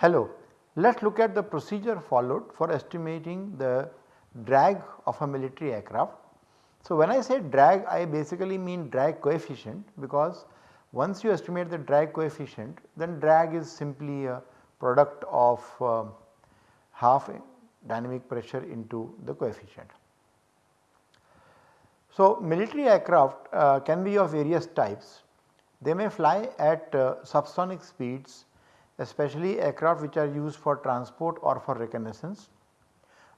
Hello, let us look at the procedure followed for estimating the drag of a military aircraft. So, when I say drag I basically mean drag coefficient because once you estimate the drag coefficient then drag is simply a product of uh, half dynamic pressure into the coefficient. So, military aircraft uh, can be of various types. They may fly at uh, subsonic speeds especially aircraft which are used for transport or for reconnaissance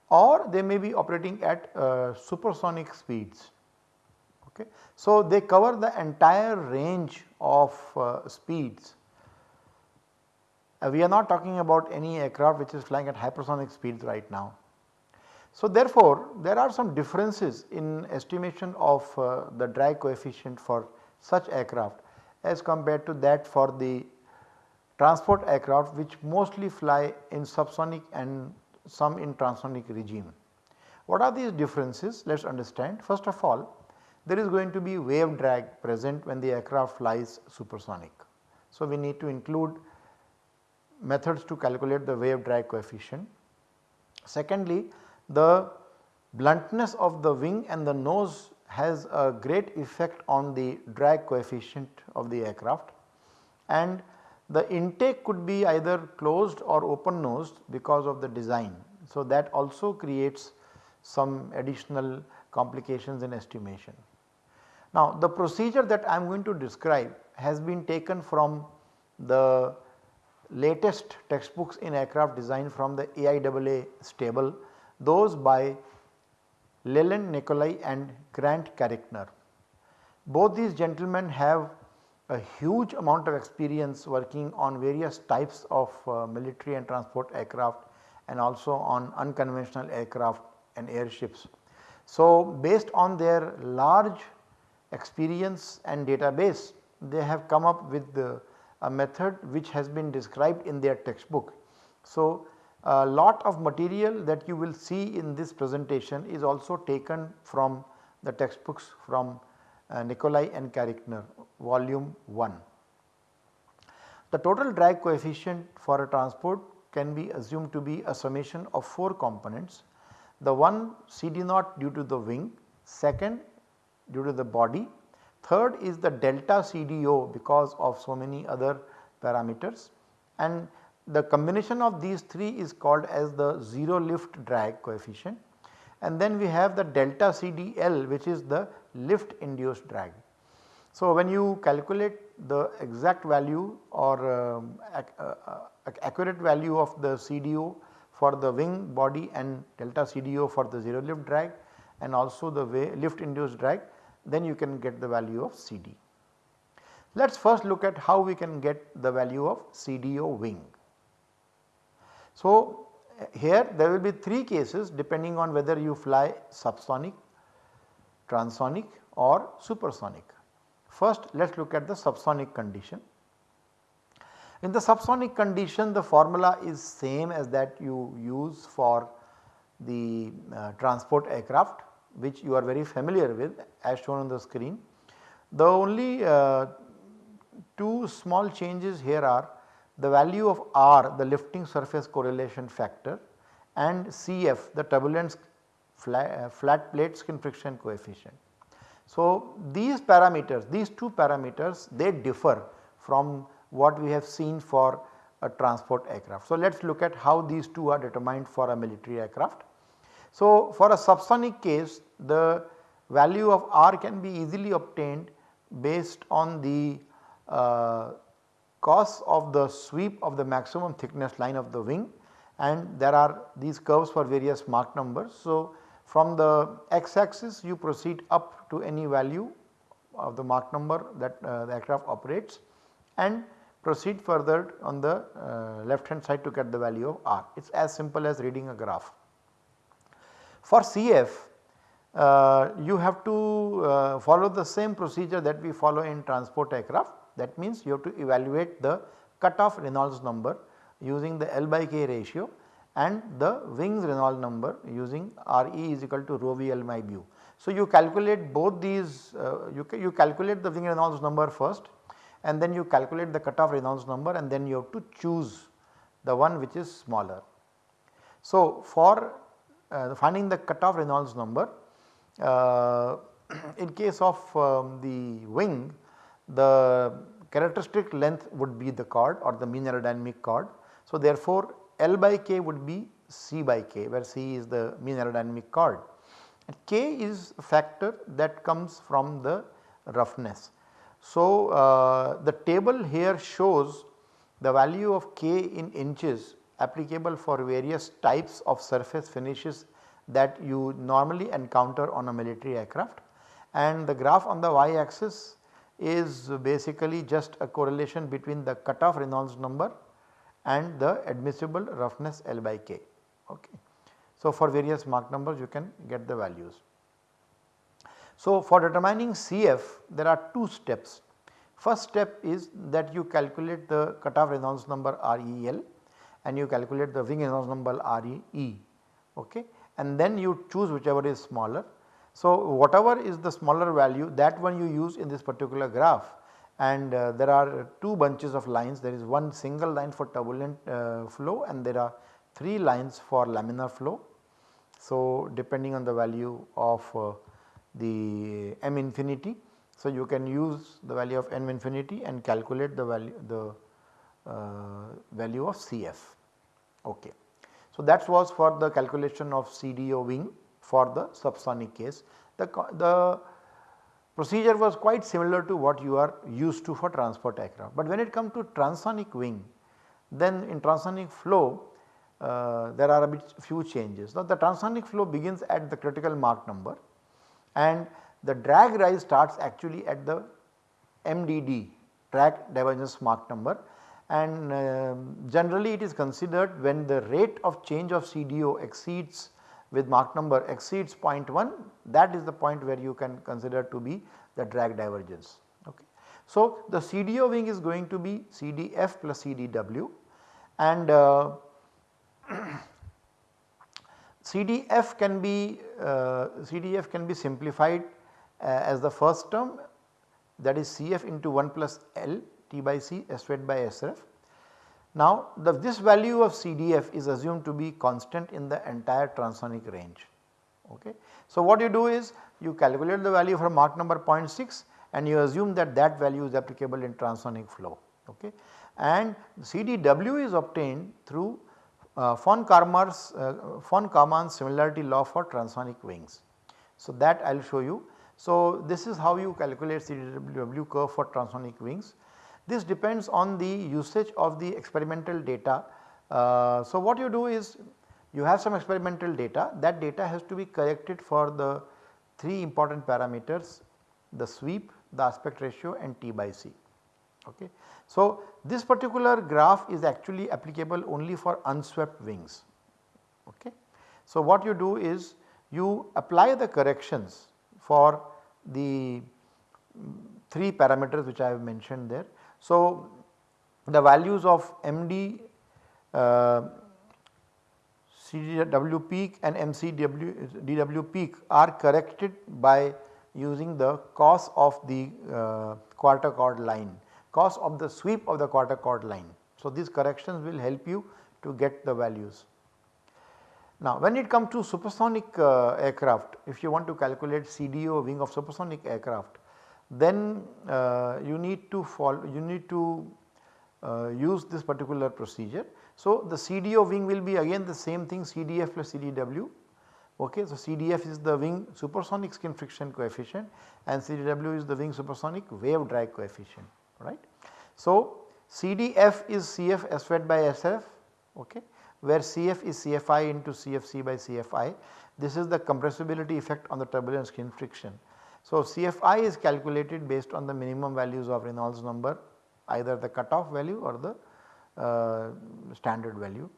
or they may be operating at uh, supersonic speeds. Okay. So, they cover the entire range of uh, speeds. Uh, we are not talking about any aircraft which is flying at hypersonic speeds right now. So, therefore, there are some differences in estimation of uh, the drag coefficient for such aircraft as compared to that for the transport aircraft which mostly fly in subsonic and some in transonic regime. What are these differences? Let us understand. First of all, there is going to be wave drag present when the aircraft flies supersonic. So, we need to include methods to calculate the wave drag coefficient. Secondly, the bluntness of the wing and the nose has a great effect on the drag coefficient of the aircraft and the intake could be either closed or open nosed because of the design. So, that also creates some additional complications in estimation. Now, the procedure that I am going to describe has been taken from the latest textbooks in aircraft design from the AIAA stable those by Leland Nicolai and Grant Carichner. Both these gentlemen have a huge amount of experience working on various types of uh, military and transport aircraft and also on unconventional aircraft and airships. So, based on their large experience and database they have come up with the, a method which has been described in their textbook. So, a lot of material that you will see in this presentation is also taken from the textbooks from uh, and Carichner volume 1. The total drag coefficient for a transport can be assumed to be a summation of 4 components. The one CD naught due to the wing, second due to the body, third is the delta CDO because of so many other parameters and the combination of these 3 is called as the 0 lift drag coefficient and then we have the delta CDL which is the lift induced drag. So, when you calculate the exact value or um, ac uh, uh, accurate value of the CDO for the wing body and delta CDO for the 0 lift drag and also the lift induced drag then you can get the value of CD. Let us first look at how we can get the value of CDO wing. So, here there will be 3 cases depending on whether you fly subsonic, transonic or supersonic. First let us look at the subsonic condition. In the subsonic condition the formula is same as that you use for the uh, transport aircraft which you are very familiar with as shown on the screen. The only uh, two small changes here are the value of R the lifting surface correlation factor and CF the turbulence flat, uh, flat plate skin friction coefficient. So, these parameters these two parameters they differ from what we have seen for a transport aircraft. So, let us look at how these two are determined for a military aircraft. So, for a subsonic case the value of R can be easily obtained based on the uh, cos of the sweep of the maximum thickness line of the wing and there are these curves for various Mach numbers. So, from the x axis you proceed up to any value of the Mach number that uh, the aircraft operates and proceed further on the uh, left hand side to get the value of r. It is as simple as reading a graph. For CF uh, you have to uh, follow the same procedure that we follow in transport aircraft that means you have to evaluate the cutoff Reynolds number using the L by K ratio and the wings Reynolds number using Re is equal to rho v L by mu. So, you calculate both these uh, you, you calculate the wing Reynolds number first and then you calculate the cutoff Reynolds number and then you have to choose the one which is smaller. So, for uh, finding the cutoff Reynolds number uh, in case of um, the wing the characteristic length would be the chord or the mean aerodynamic chord. So, therefore, L by K would be C by K where C is the mean aerodynamic chord and K is a factor that comes from the roughness. So, uh, the table here shows the value of K in inches applicable for various types of surface finishes that you normally encounter on a military aircraft and the graph on the y axis is basically just a correlation between the cutoff Reynolds number and the admissible roughness L by K. Okay. So, for various Mach numbers you can get the values. So, for determining CF there are two steps. First step is that you calculate the cutoff Reynolds number REL and you calculate the wing Reynolds number RE okay and then you choose whichever is smaller so, whatever is the smaller value that one you use in this particular graph and uh, there are two bunches of lines there is one single line for turbulent uh, flow and there are 3 lines for laminar flow. So, depending on the value of uh, the m infinity. So, you can use the value of m infinity and calculate the value the value of Cf. Okay. So, that was for the calculation of CDO wing for the subsonic case. The, the procedure was quite similar to what you are used to for transport aircraft. But when it comes to transonic wing then in transonic flow uh, there are a bit few changes. Now the transonic flow begins at the critical Mach number and the drag rise starts actually at the MDD drag divergence Mach number and uh, generally it is considered when the rate of change of CDO exceeds with Mach number exceeds 0.1 that is the point where you can consider to be the drag divergence. Okay. So, the CDO wing is going to be CDF plus CDW and uh, CDF can be uh, CDF can be simplified uh, as the first term that is CF into 1 plus L T by C S squared by SRF now the, this value of CDF is assumed to be constant in the entire transonic range. Okay. So what you do is you calculate the value for Mach number 0.6 and you assume that that value is applicable in transonic flow. Okay. And CDW is obtained through uh, von Karman's uh, von Karman's similarity law for transonic wings. So that I will show you. So this is how you calculate CDW curve for transonic wings. This depends on the usage of the experimental data. Uh, so, what you do is you have some experimental data that data has to be corrected for the 3 important parameters the sweep, the aspect ratio and T by C. Okay. So, this particular graph is actually applicable only for unswept wings. Okay. So, what you do is you apply the corrections for the 3 parameters which I have mentioned there so, the values of MD, uh, CDW peak and MCW DW peak are corrected by using the cos of the uh, quarter chord line, cos of the sweep of the quarter chord line. So, these corrections will help you to get the values. Now, when it comes to supersonic uh, aircraft, if you want to calculate CDO wing of supersonic aircraft, then uh, you need to follow you need to uh, use this particular procedure. So, the CDO wing will be again the same thing CDF plus CDW okay. So, CDF is the wing supersonic skin friction coefficient and CDW is the wing supersonic wave drag coefficient right. So, CDF is CF S fed by SF okay where CF is CFI into CFC by CFI. This is the compressibility effect on the turbulent skin friction. So, CFI is calculated based on the minimum values of Reynolds number either the cutoff value or the uh, standard value.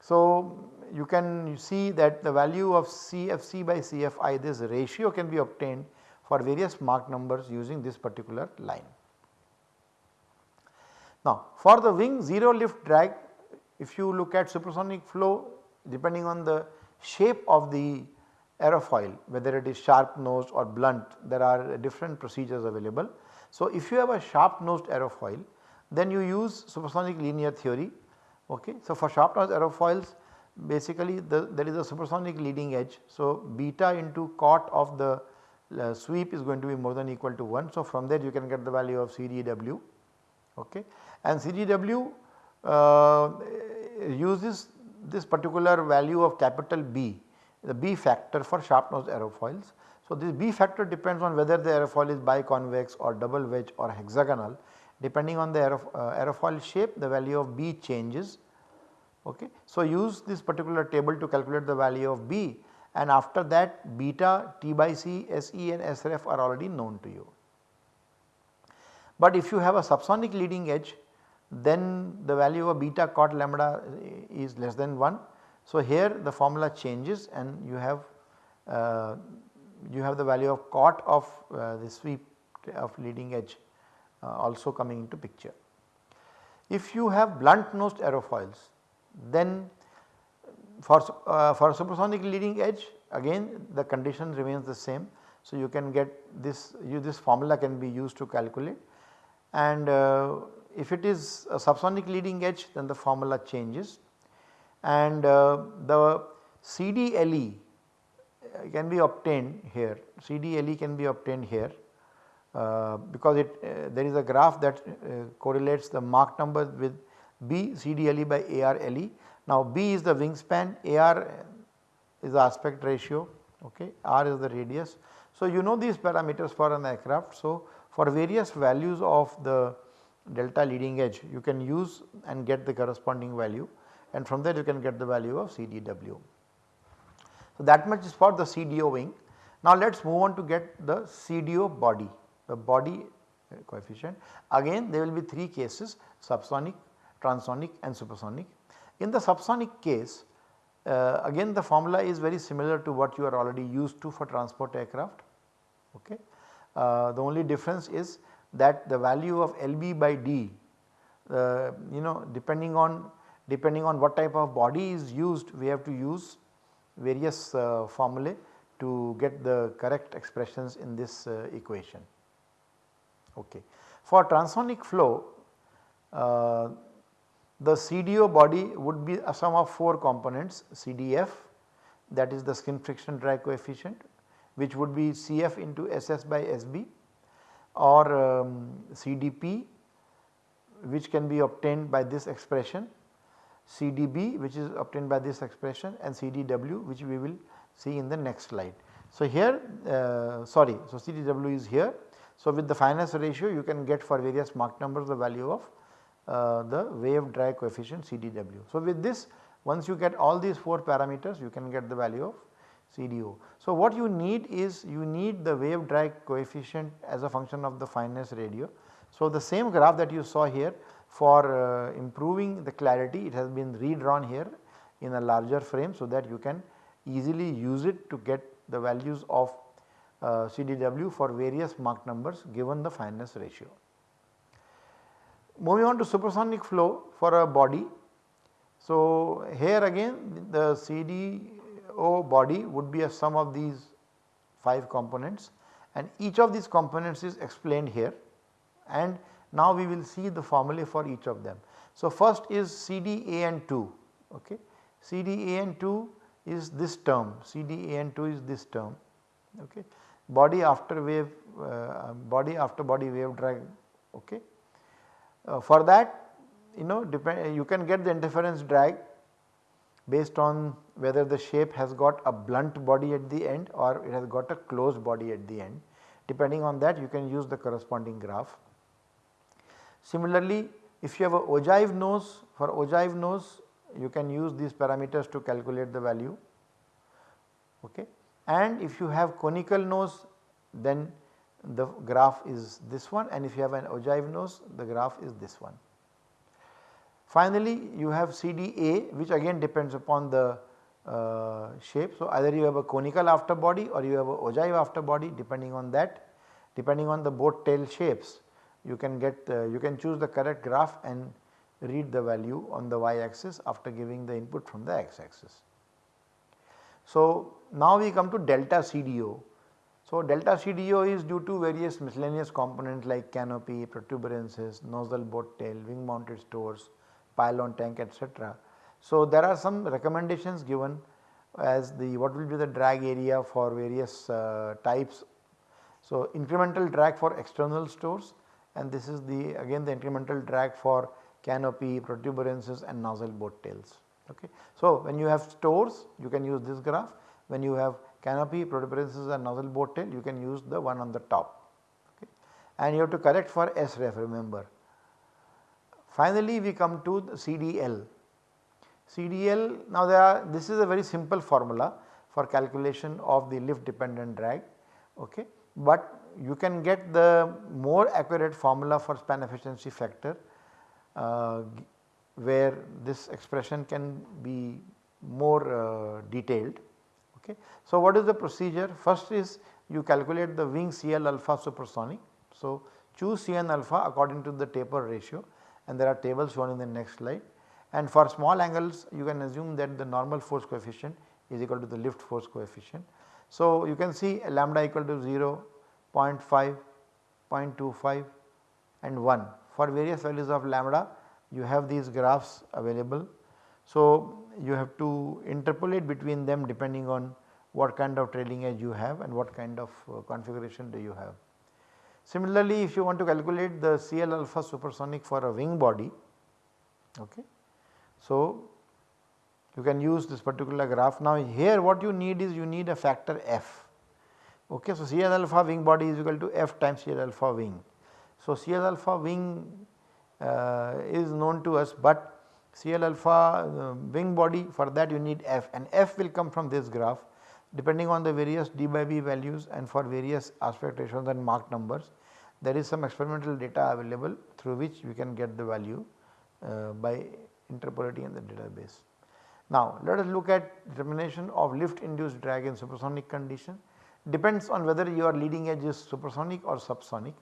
So, you can see that the value of CFC by CFI this ratio can be obtained for various Mach numbers using this particular line. Now, for the wing 0 lift drag if you look at supersonic flow depending on the shape of the aerofoil whether it is sharp nosed or blunt there are different procedures available. So, if you have a sharp nosed aerofoil then you use supersonic linear theory. Okay. So, for sharp nosed aerofoils basically the, there is a supersonic leading edge. So, beta into cot of the uh, sweep is going to be more than equal to 1. So, from there you can get the value of CDW okay. and CDW uh, uses this particular value of capital B the B factor for sharp nose aerofoils. So, this B factor depends on whether the aerofoil is biconvex or double wedge or hexagonal depending on the aerof uh, aerofoil shape the value of B changes. Okay. So, use this particular table to calculate the value of B and after that beta, T by C, SE and SRF are already known to you. But if you have a subsonic leading edge then the value of beta cot lambda is less than 1. So, here the formula changes and you have uh, you have the value of cot of uh, the sweep of leading edge uh, also coming into picture. If you have blunt nosed aerofoils then for, uh, for supersonic leading edge again the condition remains the same. So, you can get this you this formula can be used to calculate and uh, if it is a subsonic leading edge then the formula changes and uh, the CDLE uh, can be obtained here, CDLE can be obtained here uh, because it uh, there is a graph that uh, correlates the Mach number with B CDLE by ARLE. Now B is the wingspan, AR is the aspect ratio, okay, R is the radius. So you know these parameters for an aircraft. So for various values of the delta leading edge you can use and get the corresponding value and from there you can get the value of CDW. So that much is for the CDO wing. Now let us move on to get the CDO body, the body coefficient. Again there will be 3 cases subsonic, transonic and supersonic. In the subsonic case uh, again the formula is very similar to what you are already used to for transport aircraft. Okay. Uh, the only difference is that the value of LB by D uh, you know depending on depending on what type of body is used we have to use various uh, formulae to get the correct expressions in this uh, equation. Okay. For transonic flow uh, the CDO body would be a sum of 4 components CDF that is the skin friction drag coefficient which would be CF into SS by SB or um, CDP which can be obtained by this expression, CDB which is obtained by this expression and CDW which we will see in the next slide. So, here uh, sorry so CDW is here. So, with the fineness ratio you can get for various Mach numbers the value of uh, the wave drag coefficient CDW. So, with this once you get all these 4 parameters you can get the value of CDO. So, what you need is you need the wave drag coefficient as a function of the fineness ratio. So, the same graph that you saw here for uh, improving the clarity it has been redrawn here in a larger frame so that you can easily use it to get the values of uh, CDW for various Mach numbers given the fineness ratio. Moving on to supersonic flow for a body. So, here again the CD O body would be a sum of these 5 components and each of these components is explained here and now we will see the formulae for each of them. So, first is CDAN2 okay. CDAN2 is this term CDAN2 is this term okay. Body after wave uh, body after body wave drag okay. Uh, for that you know depend you can get the interference drag based on whether the shape has got a blunt body at the end or it has got a closed body at the end. Depending on that you can use the corresponding graph. Similarly, if you have a ogive nose for ogive nose you can use these parameters to calculate the value okay. and if you have conical nose then the graph is this one and if you have an ogive nose the graph is this one. Finally, you have CDA which again depends upon the uh, shape. So, either you have a conical after body or you have a ogive after body depending on that depending on the boat tail shapes you can get uh, you can choose the correct graph and read the value on the y axis after giving the input from the x axis. So, now we come to delta CDO. So, delta CDO is due to various miscellaneous components like canopy, protuberances, nozzle boat tail, wing mounted stores, pylon tank etc. So, there are some recommendations given as the what will be the drag area for various uh, types. So, incremental drag for external stores and this is the again the incremental drag for canopy, protuberances and nozzle boat tails. Okay. So, when you have stores you can use this graph, when you have canopy, protuberances and nozzle boat tail you can use the one on the top okay. and you have to correct for SREF remember. Finally, we come to the CDL. CDL now there are this is a very simple formula for calculation of the lift dependent drag okay. But you can get the more accurate formula for span efficiency factor uh, where this expression can be more uh, detailed. Okay. So, what is the procedure? First is you calculate the wing CL alpha supersonic. So, choose Cn alpha according to the taper ratio and there are tables shown in the next slide and for small angles you can assume that the normal force coefficient is equal to the lift force coefficient. So, you can see lambda equal to 0, 0.5, 0.25 and 1 for various values of lambda you have these graphs available. So, you have to interpolate between them depending on what kind of trailing edge you have and what kind of uh, configuration do you have. Similarly, if you want to calculate the CL alpha supersonic for a wing body, okay. So, you can use this particular graph. Now, here what you need is you need a factor f. Okay. So, CL alpha wing body is equal to f times CL alpha wing. So, CL alpha wing uh, is known to us, but CL alpha uh, wing body for that you need f and f will come from this graph depending on the various d by b values and for various aspect ratios and Mach numbers there is some experimental data available through which we can get the value uh, by interpolating in the database. Now let us look at determination of lift induced drag in supersonic condition depends on whether your leading edge is supersonic or subsonic.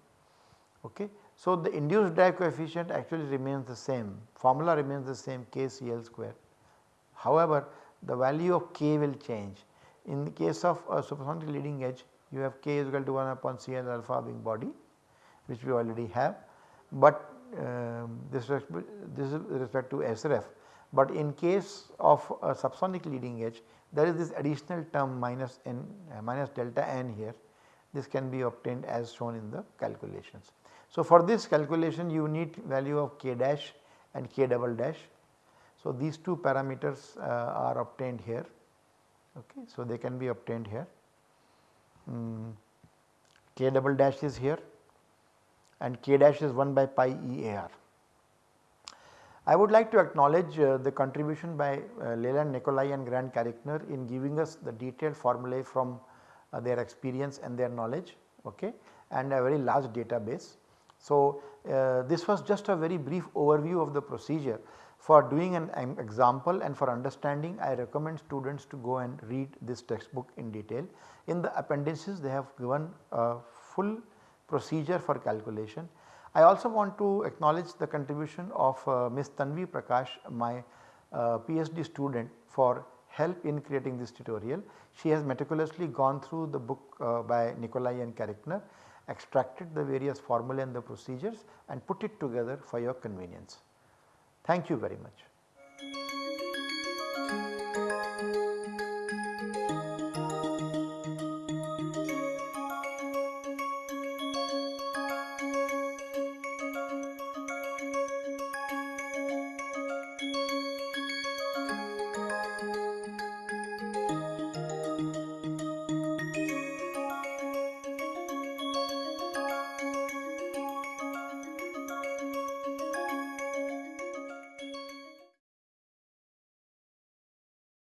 Okay. So, the induced drag coefficient actually remains the same formula remains the same k CL square. However, the value of k will change in the case of a supersonic leading edge you have k is equal to 1 upon CL alpha wing body which we already have, but um, this, this is with respect to SREF. But in case of a subsonic leading edge there is this additional term minus n uh, minus delta n here this can be obtained as shown in the calculations. So, for this calculation you need value of k dash and k double dash. So, these two parameters uh, are obtained here okay. So, they can be obtained here mm, k double dash is here and k dash is 1 by pi EAR. I would like to acknowledge uh, the contribution by uh, Leland Nicolai and Grant Carichner in giving us the detailed formulae from uh, their experience and their knowledge okay, and a very large database. So, uh, this was just a very brief overview of the procedure. For doing an example and for understanding I recommend students to go and read this textbook in detail. In the appendices they have given a full procedure for calculation. I also want to acknowledge the contribution of uh, Ms. Tanvi Prakash my uh, PhD student for help in creating this tutorial. She has meticulously gone through the book uh, by Nicolai and Carichner, extracted the various formulae and the procedures and put it together for your convenience. Thank you very much.